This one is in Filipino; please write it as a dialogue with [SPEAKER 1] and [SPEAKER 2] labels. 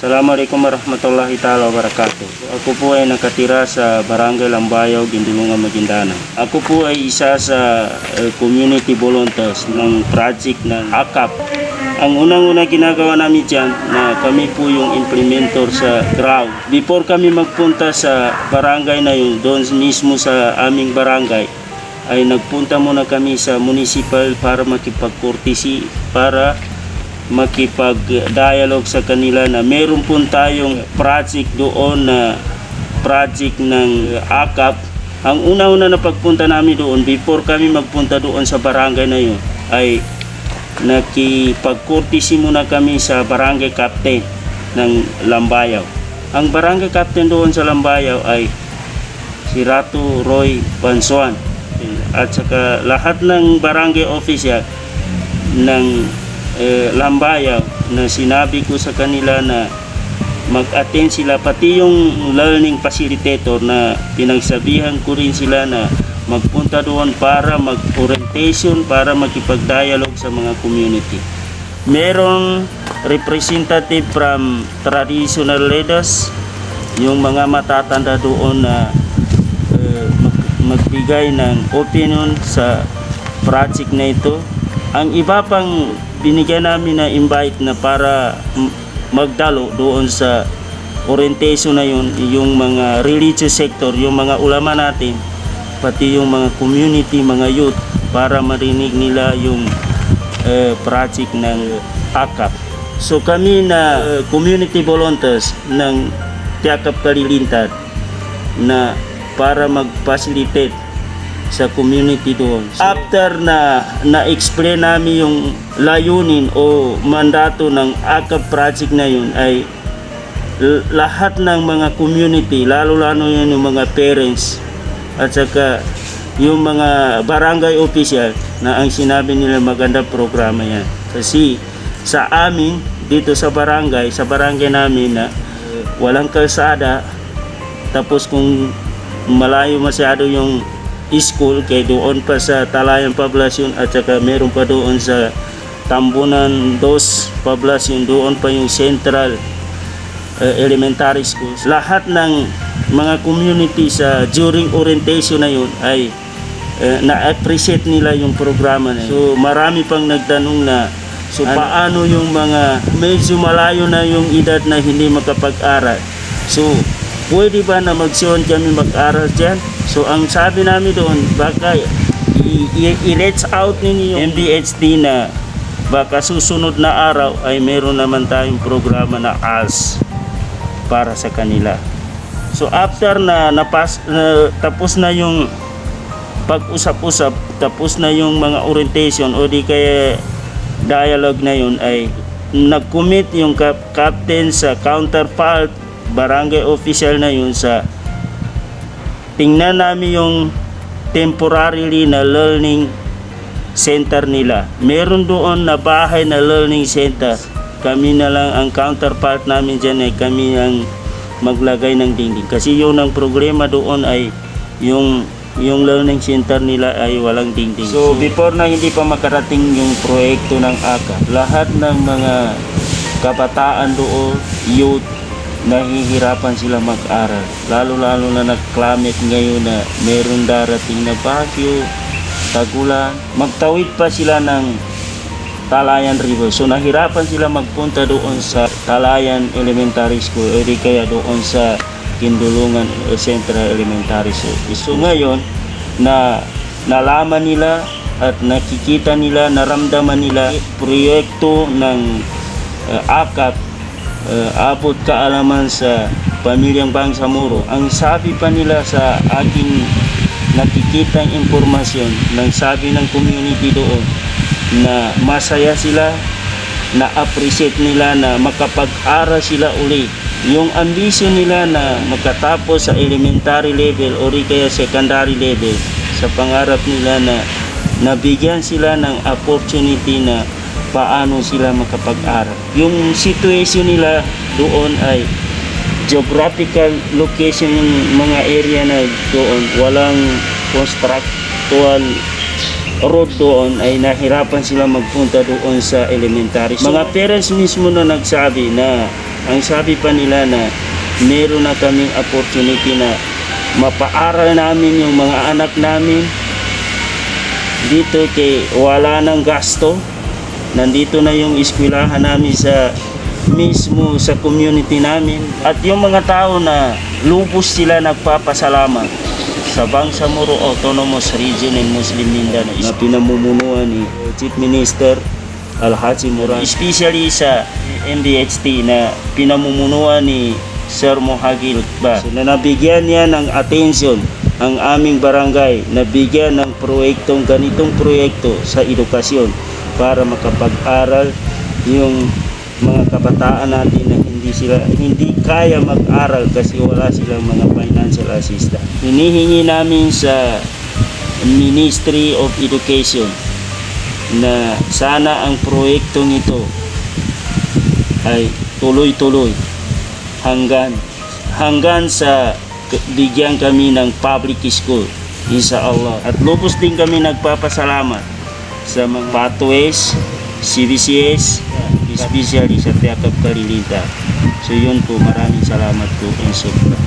[SPEAKER 1] Assalamualaikum warahmatullahi taala wabarakatuh. Ako po ay nakatira sa Barangay Lambayaw, Gindulungan, Maguindanao. Ako po ay isa sa eh, community volunteers ng project ng AKAP. Ang unang-una ginagawa namin dyan na kami po yung implementor sa ground. Before kami magpunta sa barangay na yun, doon mismo sa aming barangay, ay nagpunta muna kami sa municipal para makipag-courtesy para makipag-dialogue sa kanila na meron po tayong project doon na project ng AKAP. Ang una-una na pagpunta namin doon, before kami magpunta doon sa barangay na yun, ay nakipag-courtesy muna kami sa barangay captain ng Lambayaw. Ang barangay captain doon sa Lambayaw ay si Ratu Roy Bansuan at saka lahat ng barangay official ng eh, Lambayaw na sinabi ko sa kanila na mag-attend sila pati yung learning facilitator na pinagsabihan ko rin sila na magpunta doon para mag-orientation para makipag-dialogue sa mga community. Merong representative from traditional leaders, yung mga matatanda doon na eh, mag- magbigay ng opinion sa project na ito. Ang iba pang binigyan namin na invite na para magdalo doon sa orientation na yun, yung mga religious sector, yung mga ulama natin, pati yung mga community, mga youth, para marinig nila yung eh, project ng AKAP. So kami na eh, community volunteers ng Tiakap Kalilintad na para mag-facilitate sa community doon. After na na-explain namin yung layunin o mandato ng AKAP project na yun ay lahat ng mga community, lalo-lalo yun yung mga parents at saka yung mga barangay official na ang sinabi nila maganda programa yan. Kasi sa amin, dito sa barangay, sa barangay namin na walang kalsada, tapos kung malayo masyado yung school, kay doon pa sa Talayan Poblacion at saka meron pa doon sa Tambunan Dos Poblacion, doon pa yung Central uh, elementary schools. Lahat ng mga community sa during orientation na yun ay uh, na-appreciate nila yung programa na yun. So marami pang nagtanong na so paano yung mga medyo malayo na yung edad na hindi makapag-aral. So pwede ba na magsiyon kami mag-aral dyan? So ang sabi namin doon, baka i-reach out ninyo yung MDHD na baka susunod na araw ay meron naman tayong programa na ALS para sa kanila. So after na napas na, tapos na yung pag-usap-usap, tapos na yung mga orientation o di kaya dialogue na yun ay nag-commit yung kap- captain sa counterpart barangay official na yun sa tingnan namin yung temporarily na learning center nila. Meron doon na bahay na learning center. Kami na lang ang counterpart namin dyan ay kami ang maglagay ng dingding. Kasi yun ang problema doon ay yung yung learning center nila ay walang dingding. So before na hindi pa makarating yung proyekto ng AKA, lahat ng mga kabataan doon, youth, nahihirapan sila mag-aral. Lalo-lalo na nag-climate ngayon na meron darating na bagyo, tagulan. Magtawid pa sila ng Talayan River. So nahirapan sila magpunta doon sa Talayan Elementary School o di kaya doon sa Kindulungan Central Elementary School. So ngayon na nalaman nila at nakikita nila, naramdaman nila proyekto ng uh, AKAP uh, abot kaalaman sa pamilyang Bangsamoro. Ang sabi pa nila sa aking nakikitang impormasyon ng sabi ng community doon na masaya sila na appreciate nila na makapag-aral sila uli. Yung ambisyon nila na makatapos sa elementary level o kaya secondary level sa pangarap nila na nabigyan sila ng opportunity na paano sila makapag-aral. Yung situation nila doon ay geographical location yung mga area na doon walang constructual road doon ay nahirapan sila magpunta doon sa elementary. Mga parents mismo na nagsabi na Ang sabi pa nila na meron na kaming opportunity na mapaaral namin yung mga anak namin dito kay wala nang gasto. Nandito na yung eskwelahan namin sa mismo sa community namin. At yung mga tao na lubos sila nagpapasalamat. Sa Bangsamoro Autonomous Region in Muslim Mindanao. Na pinamumunuan ni Chief Minister Alhaji Murad especially sa MDHT na pinamumunuan ni Sir Mohagil ba? So, na nabigyan niya ng attention ang aming barangay. Nabigyan ng proyektong ganitong proyekto sa edukasyon para makapag-aral yung mga kabataan natin na hindi sila hindi kaya mag-aral kasi wala silang mga financial assistance. Hinihingi namin sa Ministry of Education na sana ang proyektong ito ay tuloy-tuloy hanggang hanggang sa bigyan kami ng public school insya Allah at lubos din kami nagpapasalamat sa mga pathways CBCS especially sa Tiakap Karilita so yun po maraming salamat po and sobra